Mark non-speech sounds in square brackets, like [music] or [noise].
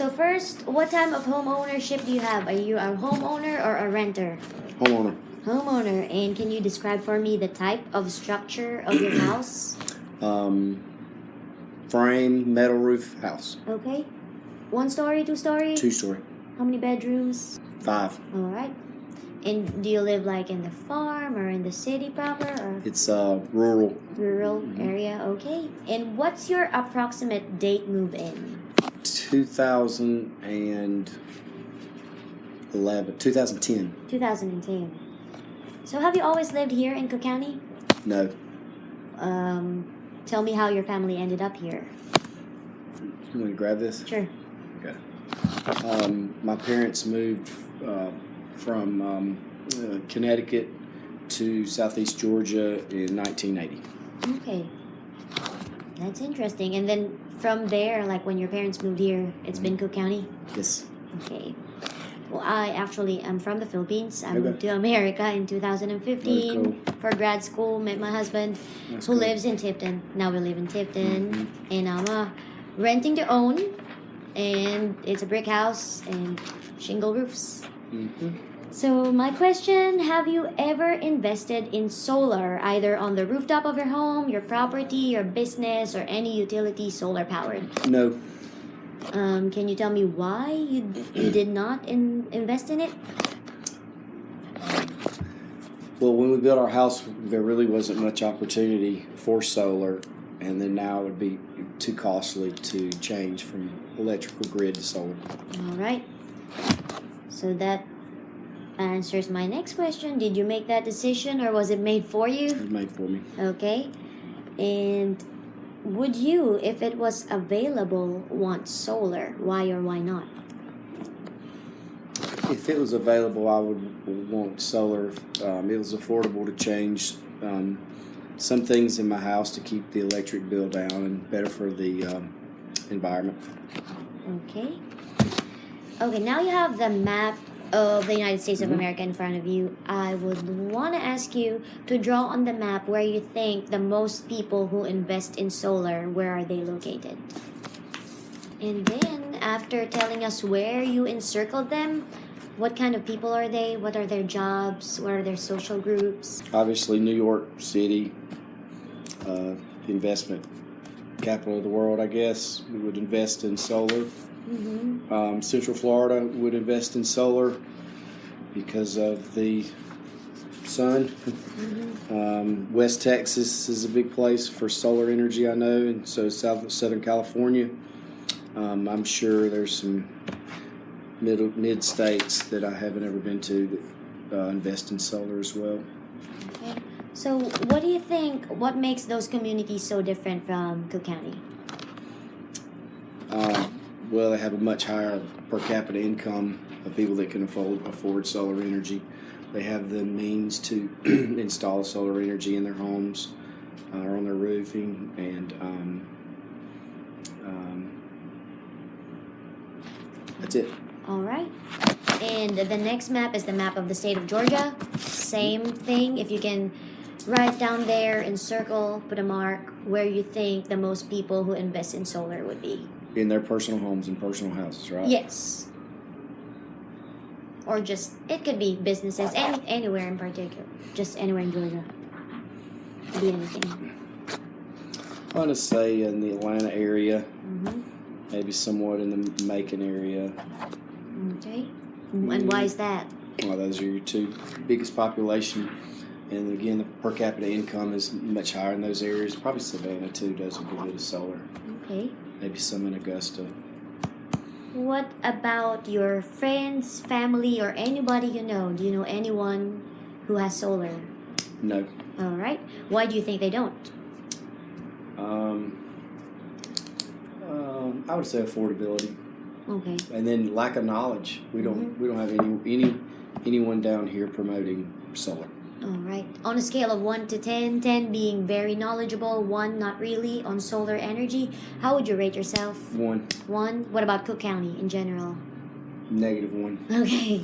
So first, what type of home ownership do you have? Are you a homeowner or a renter? Homeowner. Homeowner. And can you describe for me the type of structure of your [clears throat] house? Um, frame, metal roof house. Okay. One story, two story? Two story. How many bedrooms? Five. All right. And do you live like in the farm or in the city proper or It's uh, rural. rural area? Okay. And what's your approximate date move in? 2011. 2010. 2010. So have you always lived here in Cook County? No. Um, tell me how your family ended up here. You want to grab this? Sure. Okay. Um, my parents moved uh, from um, uh, Connecticut to Southeast Georgia in 1980. Okay. That's interesting. And then from there, like when your parents moved here, it's been Cook County? Yes. Okay. Well, I actually am from the Philippines. I Okay. moved to America in 2015 Very for grad school. Met my husband, That's who cool. lives in Tifton. Now we live in Tifton, Mhm. and I'm uh, renting to own. And it's a brick house and shingle roofs. Mhm. So my question: Have you ever invested in solar, either on the rooftop of your home, your property, your business, or any utility solar powered? No. Um, can you tell me why you you did not in, invest in it? Well, when we built our house, there really wasn't much opportunity for solar, and then now it would be too costly to change from electrical grid to solar. All right. So that answers my next question. Did you make that decision, or was it made for It you? was made for me. Okay. And would you, if it was available, want solar? Why or why not? If it was available, I would want solar. Um, it was affordable to change um, some things in my house to keep the electric bill down and better for the um, environment. Okay. Okay, now you have the map of the United States of Mhm. America in front of you. I would want to ask you to draw on the map where you think the most people who invest in solar, where are they located? And then, after telling us where you encircled them, what kind of people are they? What are their jobs? What are their social groups? Obviously, New York City, uh, investment capital of the world, I guess, we would invest in solar. Mm-hmm. Um, Central Florida would invest in solar because of the sun. Mm-hmm. Um, West Texas is a big place for solar energy, I know, and so South Southern California. Um, I'm sure there's some middle mid states that I haven't ever been to that uh, invest in solar as well. Okay. So, what do you think? What makes those communities so different from Cook County? Well, they have a much higher per capita income of people that can afford afford solar energy. They have the means to [clears throat] install solar energy in their homes uh, or on their roofing, and um, um, that's it. All right. And the next map is the map of the state of Georgia. Same thing. If you can write down there and circle, put a mark where you think the most people who invest in solar would be. In their personal homes and personal houses, right? Yes. Or just, it could be businesses, any, anywhere in particular. Just anywhere in Georgia. Could be anything. I want to say in the Atlanta area, hmm maybe somewhat in the Macon area. Okay. And why is that? Well, those are your two biggest population. And again, the per capita income is much higher in those areas. Probably Savannah too does a good bit of solar. Okay. Maybe some in Augusta. What about your friends, family, or anybody you know? Do you know anyone who has solar? No. All right. Why do you think they don't? Um, um, I would say affordability, Okay. and then lack of knowledge. We don't we don't have any any anyone down here promoting solar. All right. On a scale of 1 to 10, 10 being very knowledgeable, 1 not really on solar energy, how would you rate yourself? One 1. What about Cook County in general? negative one. [laughs] Okay.